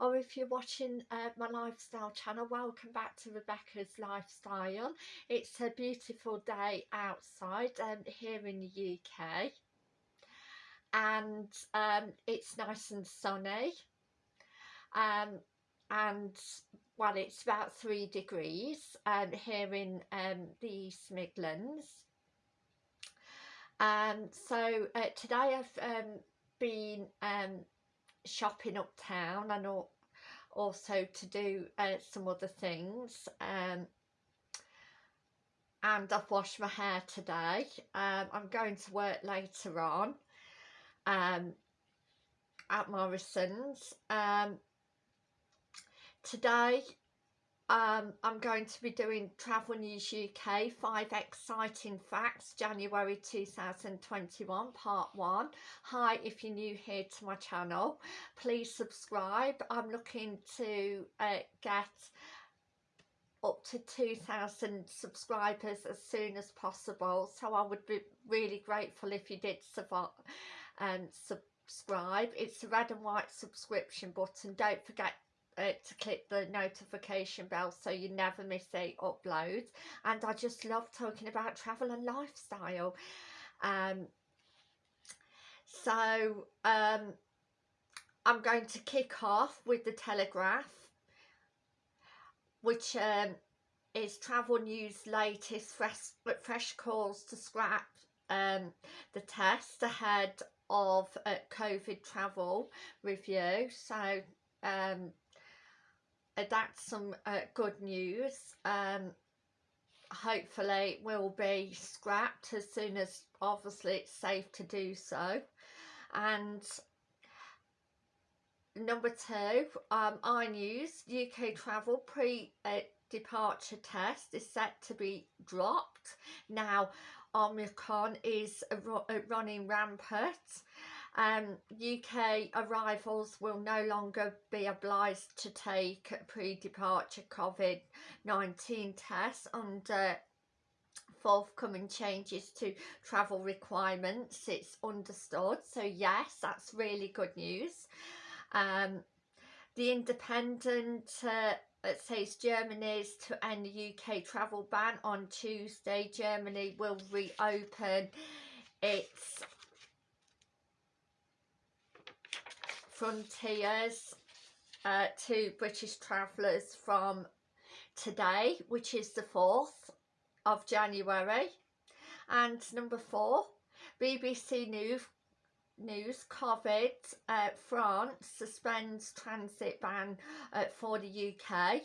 or if you're watching uh, my lifestyle channel welcome back to Rebecca's Lifestyle. It's a beautiful day outside um, here in the UK and um, it's nice and sunny. Um, and well it's about three degrees um, here in um, the East Midlands. Um, so uh, today I've um, been um, shopping uptown and also to do uh, some other things um, and I've washed my hair today. Um, I'm going to work later on um, at Morrison's. Um, today um, I'm going to be doing Travel News UK 5 Exciting Facts January 2021 Part 1. Hi if you're new here to my channel please subscribe. I'm looking to uh, get up to 2,000 subscribers as soon as possible so I would be really grateful if you did um, subscribe. It's the red and white subscription button. Don't forget uh, to click the notification bell so you never miss a upload. And I just love talking about travel and lifestyle. Um, so um, I'm going to kick off with the Telegraph which um, is travel news latest fresh, fresh calls to scrap um, the test ahead of uh, COVID travel review. So um, that's some uh, good news. Um, hopefully will be scrapped as soon as obviously it's safe to do so. And number two um, iNews UK travel pre uh, departure test is set to be dropped. Now Omicron is running rampant um, UK arrivals will no longer be obliged to take pre-departure COVID-19 tests under forthcoming changes to travel requirements it's understood. So yes that's really good news. Um, the independent uh, it says Germany is to end the UK travel ban on Tuesday. Germany will reopen its frontiers uh, to British travellers from today which is the 4th of January. And number four BBC News news COVID uh, France suspends transit ban uh, for the UK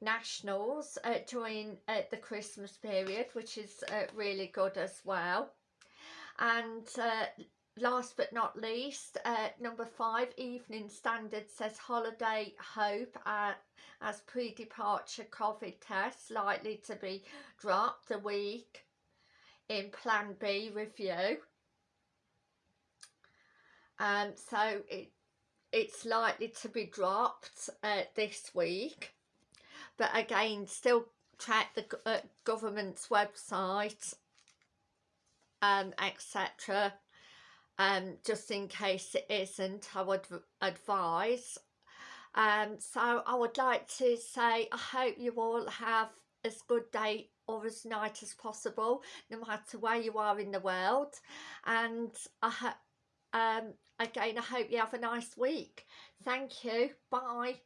nationals uh, during uh, the Christmas period which is uh, really good as well. And uh, last but not least uh, number five evening standard says holiday hope uh, as pre-departure covid test likely to be dropped a week in plan b review. Um so it it's likely to be dropped uh, this week. But again still check the uh, government's website um etc um, just in case it isn't I would advise um, so I would like to say I hope you all have as good day or as night as possible no matter where you are in the world. And I um, again I hope you have a nice week. Thank you. Bye